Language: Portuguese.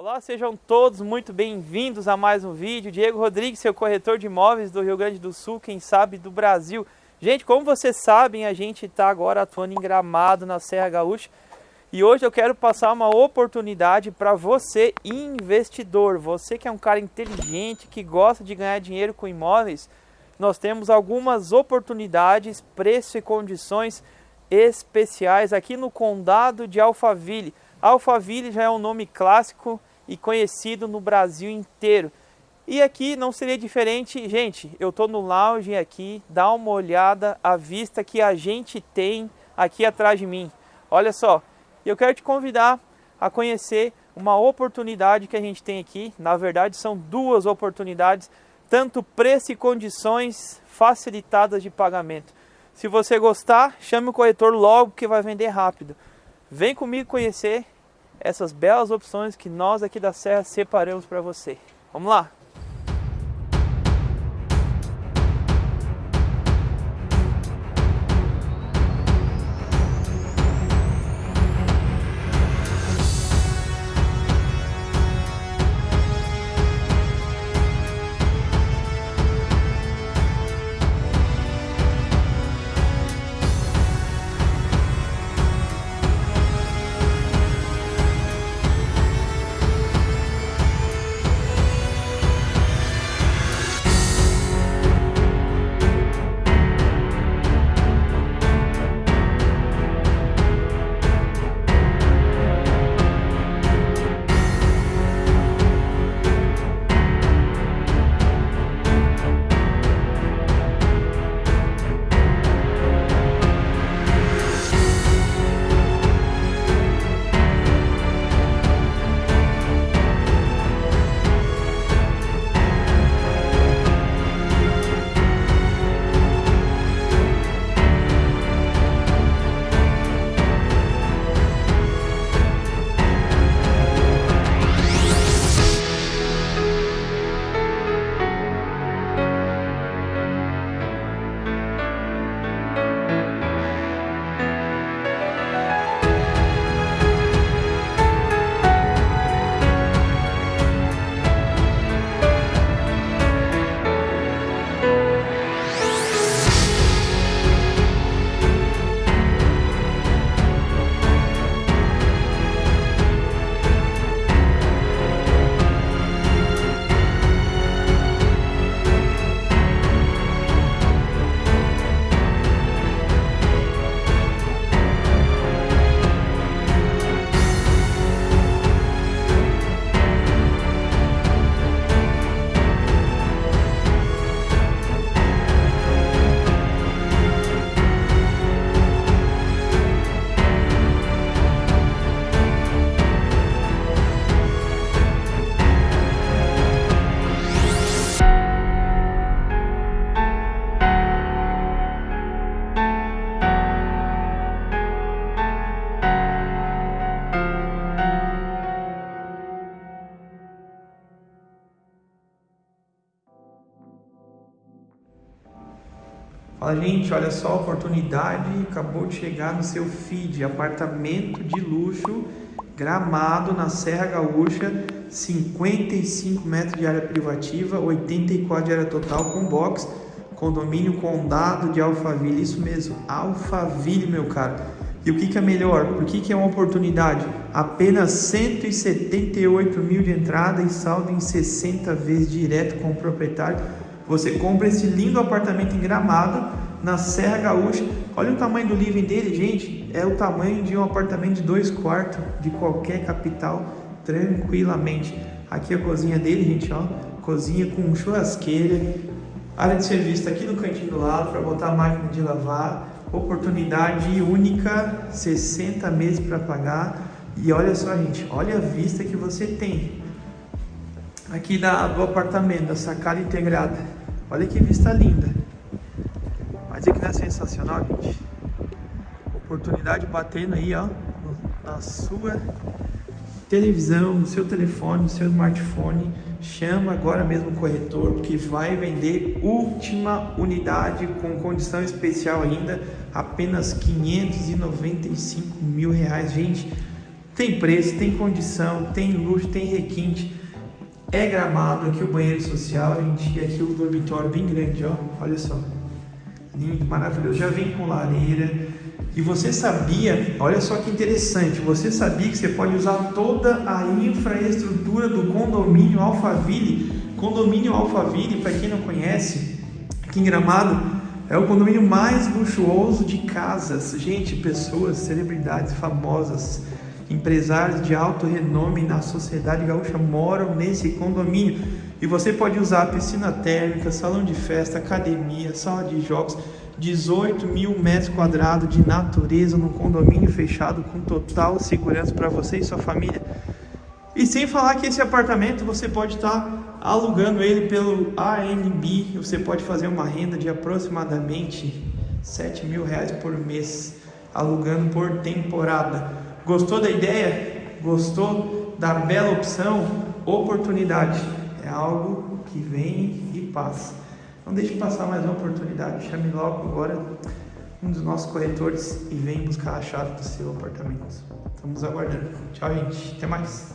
Olá, sejam todos muito bem-vindos a mais um vídeo. Diego Rodrigues, seu corretor de imóveis do Rio Grande do Sul, quem sabe do Brasil. Gente, como vocês sabem, a gente está agora atuando em Gramado, na Serra Gaúcha. E hoje eu quero passar uma oportunidade para você, investidor. Você que é um cara inteligente, que gosta de ganhar dinheiro com imóveis. Nós temos algumas oportunidades, preço e condições especiais aqui no Condado de Alphaville. Alphaville já é um nome clássico e conhecido no Brasil inteiro. E aqui não seria diferente, gente, eu estou no lounge aqui, dá uma olhada à vista que a gente tem aqui atrás de mim. Olha só, eu quero te convidar a conhecer uma oportunidade que a gente tem aqui. Na verdade, são duas oportunidades, tanto preço e condições facilitadas de pagamento. Se você gostar, chame o corretor logo que vai vender rápido. Vem comigo conhecer essas belas opções que nós aqui da Serra separamos para você. Vamos lá! Fala, gente, olha só a oportunidade, acabou de chegar no seu feed, apartamento de luxo, gramado na Serra Gaúcha, 55 metros de área privativa, 84 de área total com box, condomínio Condado de Alphaville, isso mesmo, Alphaville, meu caro. E o que, que é melhor? Por que, que é uma oportunidade? Apenas 178 mil de entrada e saldo em 60 vezes direto com o proprietário você compra esse lindo apartamento em Gramado, na Serra Gaúcha. Olha o tamanho do living dele, gente. É o tamanho de um apartamento de dois quartos de qualquer capital, tranquilamente. Aqui a cozinha dele, gente, ó. Cozinha com churrasqueira. Área de serviço tá aqui no cantinho do lado para botar a máquina de lavar. Oportunidade única, 60 meses para pagar. E olha só, gente, olha a vista que você tem aqui da, do apartamento, da sacada integrada. Olha que vista linda. Mas é que não é sensacional, gente? Oportunidade batendo aí, ó, na sua televisão, no seu telefone, no seu smartphone. Chama agora mesmo o corretor que vai vender última unidade com condição especial ainda, apenas 595 mil reais, gente. Tem preço, tem condição, tem luxo, tem requinte. É gramado aqui o banheiro social, gente, e aqui o dormitório bem grande, ó. Olha só. Lindo, maravilhoso. Já vem com lareira. E você sabia, olha só que interessante, você sabia que você pode usar toda a infraestrutura do condomínio Alphaville? Condomínio Alphaville, para quem não conhece, aqui em Gramado, é o condomínio mais luxuoso de casas. Gente, pessoas, celebridades famosas, empresários de alto renome na sociedade gaúcha moram nesse condomínio. E você pode usar piscina térmica, salão de festa, academia, sala de jogos, 18 mil metros quadrados de natureza num condomínio fechado com total segurança para você e sua família. E sem falar que esse apartamento você pode estar tá alugando ele pelo ANB, você pode fazer uma renda de aproximadamente 7 mil reais por mês, alugando por temporada. Gostou da ideia? Gostou da bela opção? Oportunidade é algo que vem e passa. Não deixe passar mais uma oportunidade. Chame logo agora um dos nossos corretores e vem buscar a chave do seu apartamento. Estamos aguardando. Tchau, gente. Até mais.